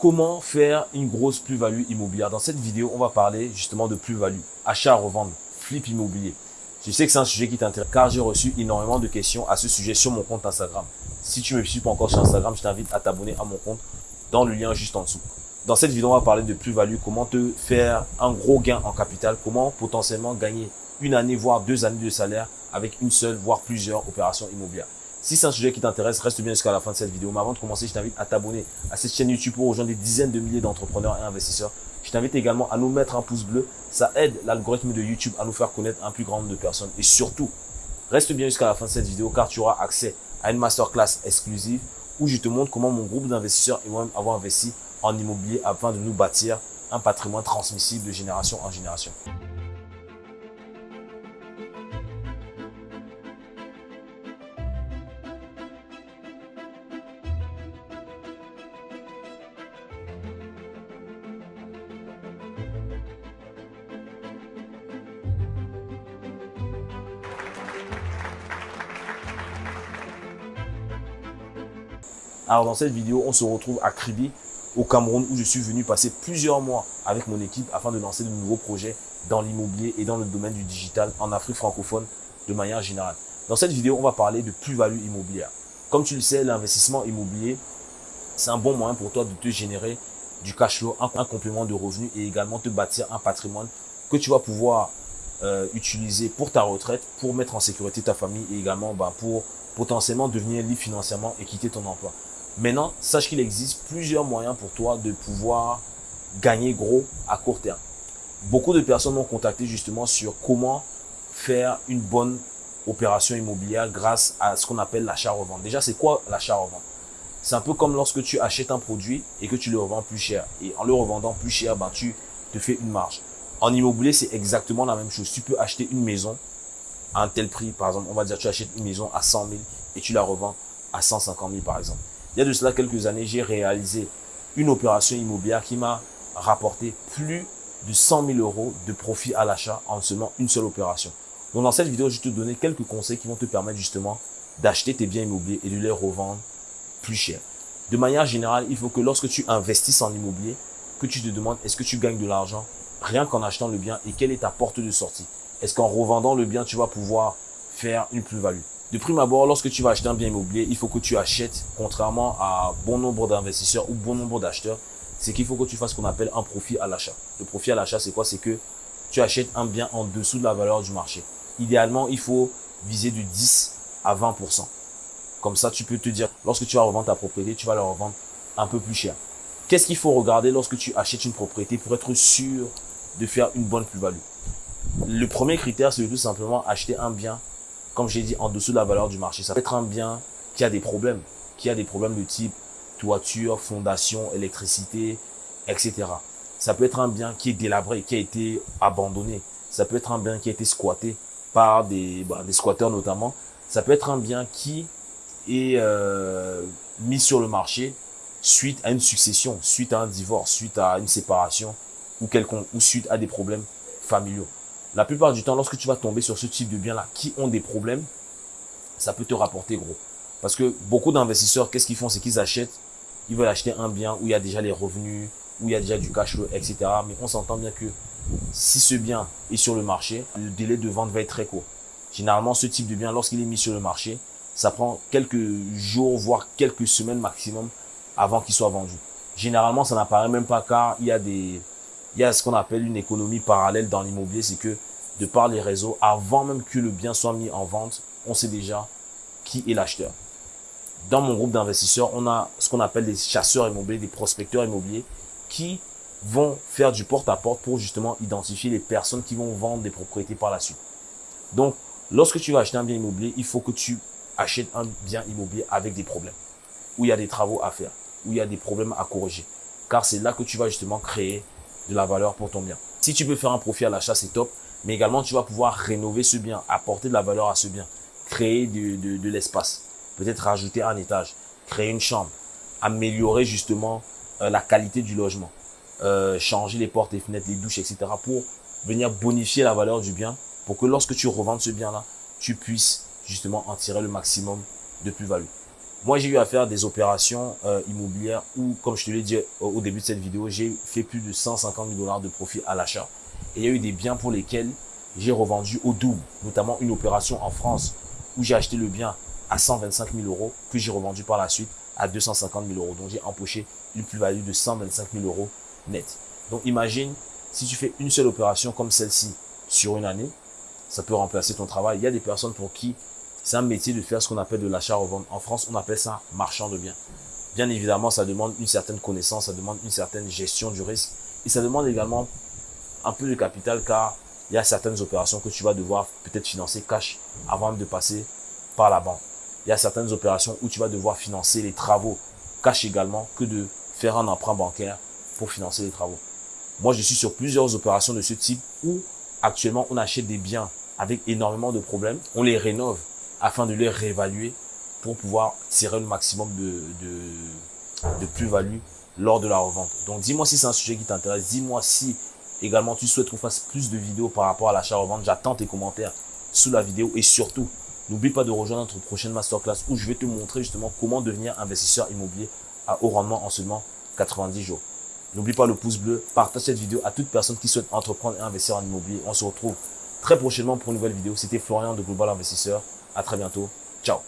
Comment faire une grosse plus-value immobilière Dans cette vidéo, on va parler justement de plus-value, achat, revendre, flip immobilier. Je sais que c'est un sujet qui t'intéresse car j'ai reçu énormément de questions à ce sujet sur mon compte Instagram. Si tu ne me suis pas encore sur Instagram, je t'invite à t'abonner à mon compte dans le lien juste en dessous. Dans cette vidéo, on va parler de plus-value, comment te faire un gros gain en capital, comment potentiellement gagner une année, voire deux années de salaire avec une seule, voire plusieurs opérations immobilières. Si c'est un sujet qui t'intéresse, reste bien jusqu'à la fin de cette vidéo. Mais avant de commencer, je t'invite à t'abonner à cette chaîne YouTube pour rejoindre des dizaines de milliers d'entrepreneurs et investisseurs. Je t'invite également à nous mettre un pouce bleu. Ça aide l'algorithme de YouTube à nous faire connaître un plus grand nombre de personnes. Et surtout, reste bien jusqu'à la fin de cette vidéo car tu auras accès à une masterclass exclusive où je te montre comment mon groupe d'investisseurs et moi-même avons investi en immobilier afin de nous bâtir un patrimoine transmissible de génération en génération. Alors dans cette vidéo, on se retrouve à Kribi, au Cameroun, où je suis venu passer plusieurs mois avec mon équipe afin de lancer de nouveaux projets dans l'immobilier et dans le domaine du digital en Afrique francophone de manière générale. Dans cette vidéo, on va parler de plus-value immobilière. Comme tu le sais, l'investissement immobilier, c'est un bon moyen pour toi de te générer du cash flow, un, complément de revenus et également te bâtir un patrimoine que tu vas pouvoir euh, utiliser pour ta retraite, pour mettre en sécurité ta famille et également bah, pour potentiellement devenir libre financièrement et quitter ton emploi. Maintenant, sache qu'il existe plusieurs moyens pour toi de pouvoir gagner gros à court terme. Beaucoup de personnes m'ont contacté justement sur comment faire une bonne opération immobilière grâce à ce qu'on appelle l'achat-revente. Déjà, c'est quoi l'achat-revente? C'est un peu comme lorsque tu achètes un produit et que tu le revends plus cher. Et en le revendant plus cher, ben, tu te fais une marge. En immobilier, c'est exactement la même chose. Tu peux acheter une maison à un tel prix. Par exemple, on va dire tu achètes une maison à 100 000 et tu la revends à 150 000 par exemple. Il y a de cela quelques années, j'ai réalisé une opération immobilière qui m'a rapporté plus de 100 000 euros de profit à l'achat en seulement une seule opération. Donc dans cette vidéo, je vais te donner quelques conseils qui vont te permettre justement d'acheter tes biens immobiliers et de les revendre plus cher. De manière générale, il faut que lorsque tu investisses en immobilier, que tu te demandes est-ce que tu gagnes de l'argent rien qu'en achetant le bien et quelle est ta porte de sortie? Est-ce qu'en revendant le bien, tu vas pouvoir faire une plus-value? De prime abord, lorsque tu vas acheter un bien immobilier, il faut que tu achètes, contrairement à bon nombre d'investisseurs ou bon nombre d'acheteurs, c'est qu'il faut que tu fasses ce qu'on appelle un profit à l'achat. Le profit à l'achat, c'est quoi? C'est que tu achètes un bien en dessous de la valeur du marché. Idéalement, il faut viser du 10 à 20%. Comme ça, tu peux te dire, lorsque tu vas revendre ta propriété, tu vas la revendre un peu plus cher. Qu'est-ce qu'il faut regarder lorsque tu achètes une propriété pour être sûr de faire une bonne plus-value? Le premier critère, c'est tout simplement acheter un bien comme j'ai dit, en dessous de la valeur du marché. Ça peut être un bien qui a des problèmes, qui a des problèmes de type toiture, fondation, électricité, etc. Ça peut être un bien qui est délabré, qui a été abandonné. Ça peut être un bien qui a été squatté par des, bah, squatteurs notamment. Ça peut être un bien qui est euh, mis sur le marché suite à une succession, suite à un divorce, suite à une séparation ou, quelconque, ou suite à des problèmes familiaux. La plupart du temps, lorsque tu vas tomber sur ce type de biens-là qui ont des problèmes, ça peut te rapporter gros. Parce que beaucoup d'investisseurs, qu'est-ce qu'ils font? C'est qu'ils achètent, ils veulent acheter un bien où il y a déjà les revenus, où il y a déjà du cash flow, etc. Mais on s'entend bien que si ce bien est sur le marché, le délai de vente va être très court. Généralement, ce type de bien, lorsqu'il est mis sur le marché, ça prend quelques jours, voire quelques semaines maximum avant qu'il soit vendu. Généralement, ça n'apparaît même pas car il y a des, il y a ce qu'on appelle une économie parallèle dans l'immobilier, c'est que de par les réseaux, avant même que le bien soit mis en vente, on sait déjà qui est l'acheteur. Dans mon groupe d'investisseurs, on a ce qu'on appelle des chasseurs immobiliers, des prospecteurs immobiliers qui vont faire du porte-à-porte pour justement identifier les personnes qui vont vendre des propriétés par la suite. Donc, lorsque tu vas acheter un bien immobilier, il faut que tu achètes un bien immobilier avec des problèmes, où il y a des travaux à faire, où il y a des problèmes à corriger. Car c'est là que tu vas justement créer de la valeur pour ton bien. Si tu peux faire un profit à l'achat, c'est top. Mais également, tu vas pouvoir rénover ce bien, apporter de la valeur à ce bien, créer de, l'espace, peut-être rajouter un étage, créer une chambre, améliorer justement euh, la qualité du logement, euh, changer les portes et fenêtres, les douches, etc. pour venir bonifier la valeur du bien pour que lorsque tu revends ce bien-là, tu puisses justement en tirer le maximum de plus-value. Moi, j'ai eu à faire des opérations euh, immobilières où, comme je te l'ai dit au début de cette vidéo, j'ai fait plus de 150 000 dollars de profit à l'achat. Et il y a eu des biens pour lesquels j'ai revendu au double, notamment une opération en France où j'ai acheté le bien à 125 000 euros, que j'ai revendu par la suite à 250 000 euros. Donc, j'ai empoché une plus-value de 125 000 euros net. Donc, imagine, si tu fais une seule opération comme celle-ci sur une année, ça peut remplacer ton travail. Il y a des personnes pour qui c'est un métier de faire ce qu'on appelle de l'achat-revente. En France, on appelle ça marchand de biens. Bien évidemment, ça demande une certaine connaissance, ça demande une certaine gestion du risque et ça demande également un peu de capital car il y a certaines opérations que tu vas devoir peut-être financer cash avant de passer par la banque. Il y a certaines opérations où tu vas devoir financer les travaux cash également que de faire un emprunt bancaire pour financer les travaux. Moi, je suis sur plusieurs opérations de ce type où actuellement on achète des biens avec énormément de problèmes, on les rénove afin de les réévaluer pour pouvoir tirer le maximum de, de, plus-value lors de la revente. Donc dis-moi si c'est un sujet qui t'intéresse, dis-moi si également tu souhaites qu'on fasse plus de vidéos par rapport à l'achat-revente. J'attends tes commentaires sous la vidéo et surtout, n'oublie pas de rejoindre notre prochaine masterclass où je vais te montrer justement comment devenir investisseur immobilier à haut rendement en seulement 90 jours. N'oublie pas le pouce bleu, partage cette vidéo à toute personne qui souhaite entreprendre et investir en immobilier. On se retrouve très prochainement pour une nouvelle vidéo. C'était Florian de Global Investisseur. À très bientôt. Ciao